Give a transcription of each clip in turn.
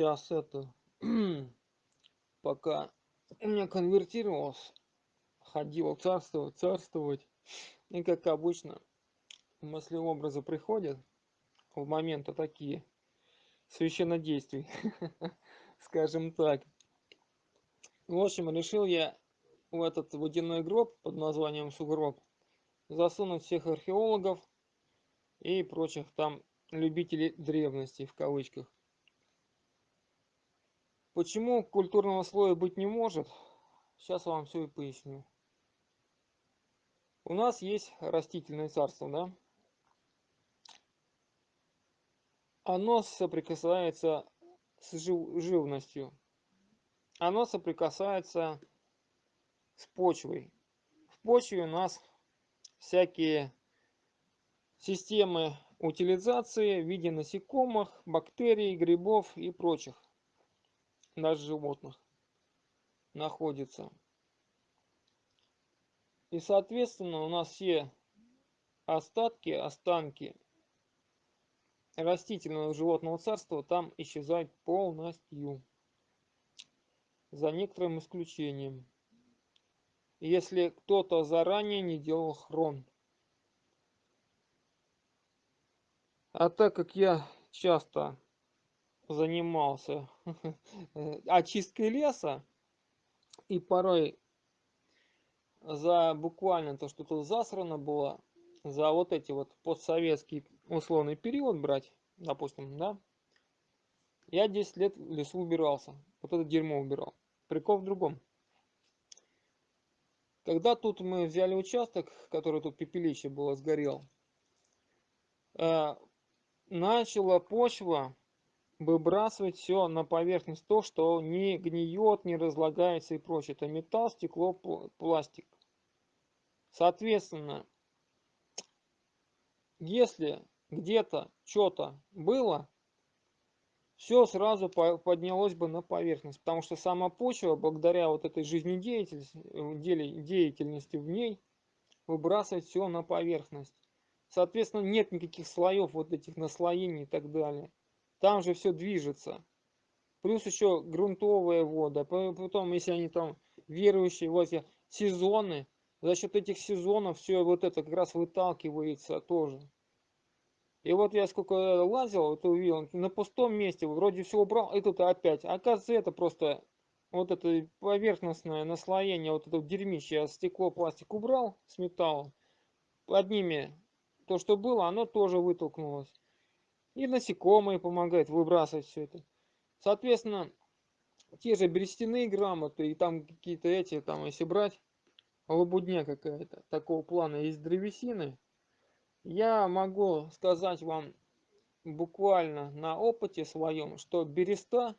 раз это, пока у меня конвертировалось, ходил царствовать, царствовать. И как обычно, мысли-образы приходят в моменты такие, священнодействий, скажем так. В общем, решил я в этот водяной гроб под названием сугроб засунуть всех археологов и прочих там любителей древности в кавычках. Почему культурного слоя быть не может? Сейчас вам все и поясню. У нас есть растительное царство, да? Оно соприкасается с жив живностью. Оно соприкасается с почвой. В почве у нас всякие системы утилизации в виде насекомых, бактерий, грибов и прочих даже животных находится. И, соответственно, у нас все остатки, останки растительного животного царства там исчезают полностью. За некоторым исключением. Если кто-то заранее не делал хрон. А так как я часто занимался очисткой леса, и порой за буквально то, что тут засрано было, за вот эти вот постсоветский условный период брать, допустим, да, я 10 лет в лесу убирался, вот это дерьмо убирал. Прикол в другом. Когда тут мы взяли участок, который тут пепелище было, сгорел, э, начала почва выбрасывать все на поверхность то, что не гниет, не разлагается и прочее. Это металл, стекло, пластик. Соответственно, если где-то что-то было, все сразу поднялось бы на поверхность, потому что сама почва, благодаря вот этой жизнедеятельности деятельности в ней, выбрасывает все на поверхность. Соответственно, нет никаких слоев вот этих наслоений и так далее. Там же все движется. Плюс еще грунтовая вода. Потом, если они там верующие, вот сезоны, за счет этих сезонов все вот это как раз выталкивается тоже. И вот я сколько лазил, вот увидел, на пустом месте, вроде все убрал, и тут опять. Оказывается, это просто вот это поверхностное наслоение, вот это дерьмище, я стекло, пластик убрал с металлом. Под ними то, что было, оно тоже вытолкнулось. И насекомые помогают выбрасывать все это. Соответственно, те же берестяные грамоты и там какие-то эти, там если брать, лабудня какая-то такого плана из древесины, я могу сказать вам буквально на опыте своем, что береста,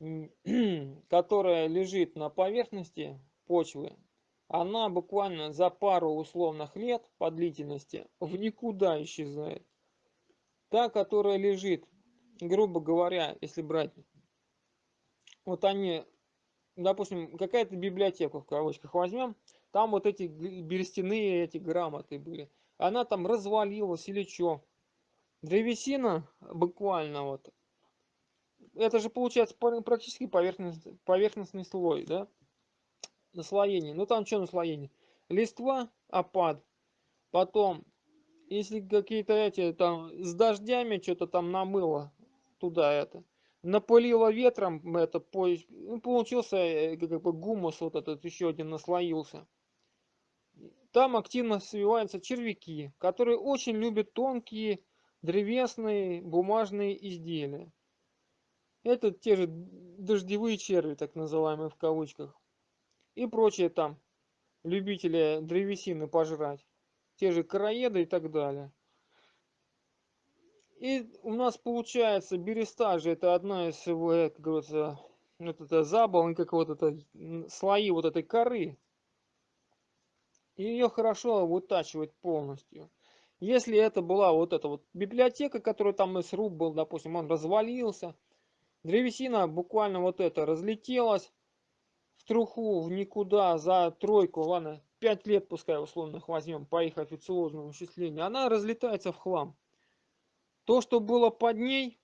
которая лежит на поверхности почвы, она буквально за пару условных лет по длительности в никуда исчезает. Та, которая лежит, грубо говоря, если брать, вот они, допустим, какая-то библиотека в кавычках возьмем, там вот эти берестяные эти грамоты были. Она там развалилась или что. Древесина буквально вот. Это же получается практически поверхностный, поверхностный слой, да? Наслоение. Ну там что наслоение? Листва, опад. Потом, если какие-то эти там с дождями что-то там намыло туда это. Напылило ветром, это ну, получился э, как бы гумус вот этот еще один наслоился. Там активно свиваются червяки, которые очень любят тонкие древесные бумажные изделия. Это те же дождевые черви, так называемые в кавычках и прочие там любители древесины пожрать, те же короеды и так далее. И у нас получается береста же это одна из, как говорится, вот это забол, как вот это слои вот этой коры. И ее хорошо вытачивать полностью. Если это была вот эта вот библиотека, которая там из рук был, допустим, он развалился, древесина буквально вот это разлетелась, труху, в никуда, за тройку, ладно, 5 лет пускай условных возьмем по их официозному вычислению, она разлетается в хлам. То, что было под ней,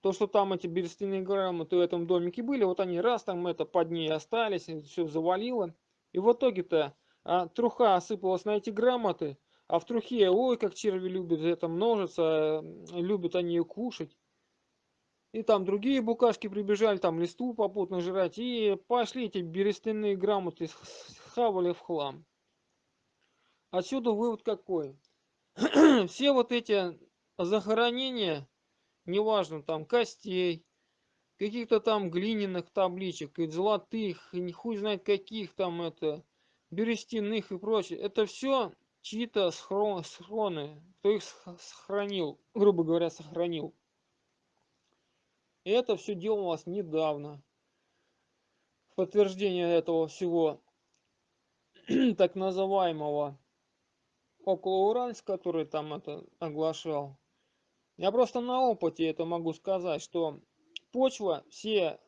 то, что там эти берестяные грамоты в этом домике были, вот они раз там это под ней остались, все завалило. И в итоге-то а, труха осыпалась на эти грамоты, а в трухе, ой, как черви любят это множиться, любят они ее кушать. И там другие букашки прибежали, там листву попутно жрать, и пошли эти берестяные грамоты, хавали в хлам. Отсюда вывод какой? Все вот эти захоронения, неважно, там костей, каких-то там глиняных табличек, и золотых, и хуй знает каких там это, берестяных и прочее. Это все чьи-то схроны, кто их сохранил, грубо говоря, сохранил. И это все делалось недавно. подтверждение этого всего так называемого около Уральск, который там это оглашал. Я просто на опыте это могу сказать, что почва, все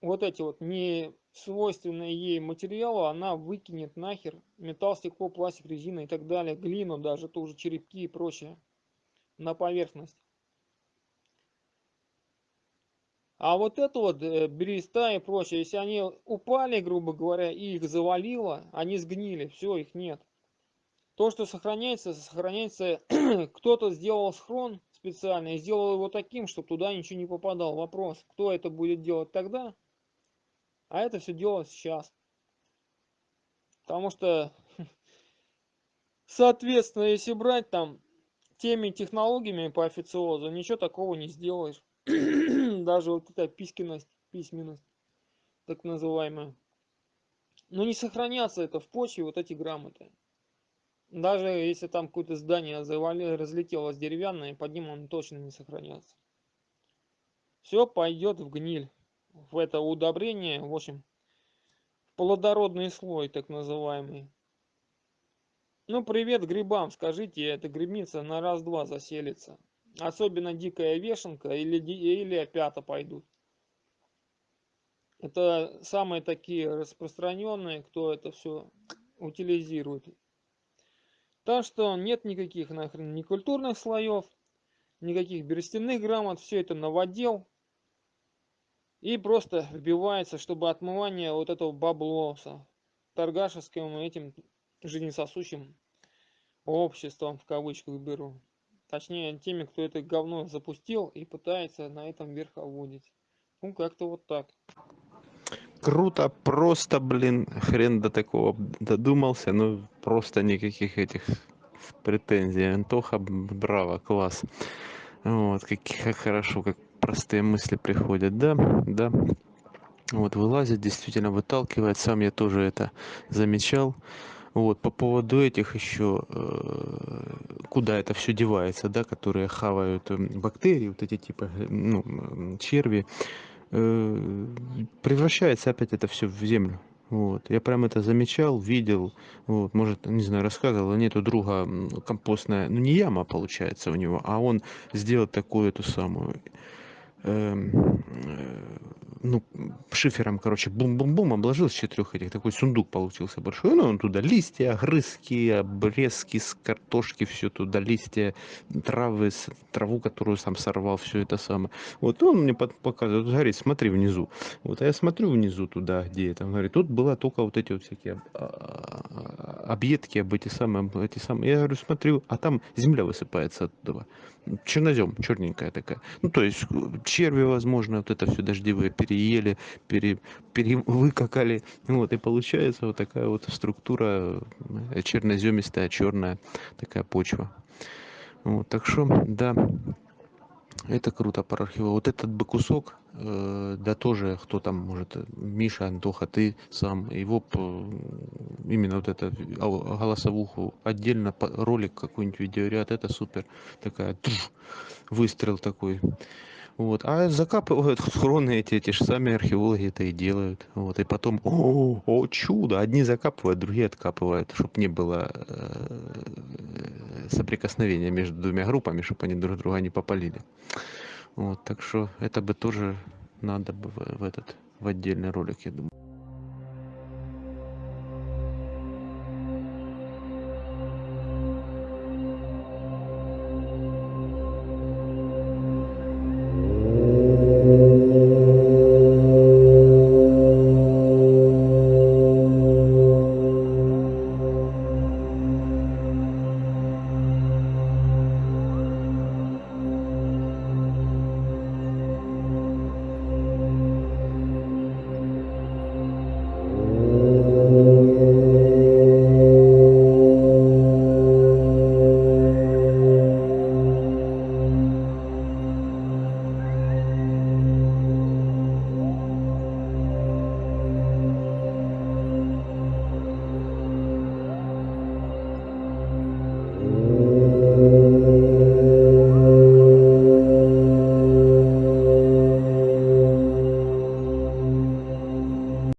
вот эти вот не свойственные ей материалы, она выкинет нахер металл, стекло, пластик, резина и так далее, глину даже, тоже черепки и прочее на поверхность. А вот это вот э, береста и прочее, если они упали, грубо говоря, и их завалило, они сгнили, все, их нет. То, что сохраняется, сохраняется, кто-то сделал схрон специально и сделал его таким, чтобы туда ничего не попадал. Вопрос, кто это будет делать тогда? А это все делать сейчас. Потому что, соответственно, если брать там теми технологиями по официозу, ничего такого не сделаешь. Даже вот эта пискенность, письменность, так называемая. Но не сохранятся это в почве, вот эти грамоты. Даже если там какое-то здание завали, разлетелось деревянное, под ним он точно не сохранятся. Все пойдет в гниль в это удобрение, в общем, плодородный слой, так называемый. Ну, привет грибам, скажите, эта грибница на раз-два заселится. Особенно дикая вешенка или, или опята пойдут. Это самые такие распространенные, кто это все утилизирует. Так что нет никаких нахрен некультурных слоев, никаких берестяных грамот, все это новодел и просто вбивается, чтобы отмывание вот этого баблоса торгашеским этим жизнесосущим обществом, в кавычках беру. Точнее, теми, кто это говно запустил и пытается на этом верховодить. Ну, как-то вот так. Круто, просто, блин, хрен до такого додумался, ну, просто никаких этих претензий. Антоха, браво, класс. Вот, как, как хорошо, как простые мысли приходят, да, да. Вот, вылазит, действительно выталкивает. Сам я тоже это замечал. Вот, по поводу этих еще, э, куда это все девается, да, которые хавают э, бактерии, вот эти типа, ну, черви, э, превращается опять это все в землю. Вот. Я прям это замечал, видел, вот, может, не знаю, рассказывал, нет у друга компостная, ну не яма получается у него, а он сделал такую эту самую Эм, э, ну, шифером, короче, бум-бум-бум, обложил с четырех этих, такой сундук получился большой, ну, он туда листья, огрызки, обрезки с картошки, все туда, листья, травы, траву, которую сам сорвал, все это самое. Вот он мне показывает, говорит, смотри внизу. Вот, а я смотрю внизу туда, где это, говорит, тут было только вот эти вот всякие а, а, объедки, об эти самые, эти самые. Я говорю, смотрю, а там земля высыпается оттуда. Чернозем, черненькая такая. Ну, то есть черви, возможно, вот это все дождевые переели, пере, перевыкакали. Вот, и получается вот такая вот структура э, черноземистая, черная такая почва. Вот, так что, да, это круто про архива. Вот этот бы кусок, э, да тоже, кто там, может, Миша, Антоха, ты сам, его именно вот это голосовуху отдельно ролик какой-нибудь видеоряд, это супер. Такая выстрел такой. Вот. А закапывают хроны эти, эти же сами археологи это и делают. Вот. И потом, о, о чудо, одни закапывают, другие откапывают, чтобы не было э, соприкосновения между двумя группами, чтобы они друг друга не попалили. Вот. Так что это бы тоже надо бы в, этот в отдельный ролик, я думаю.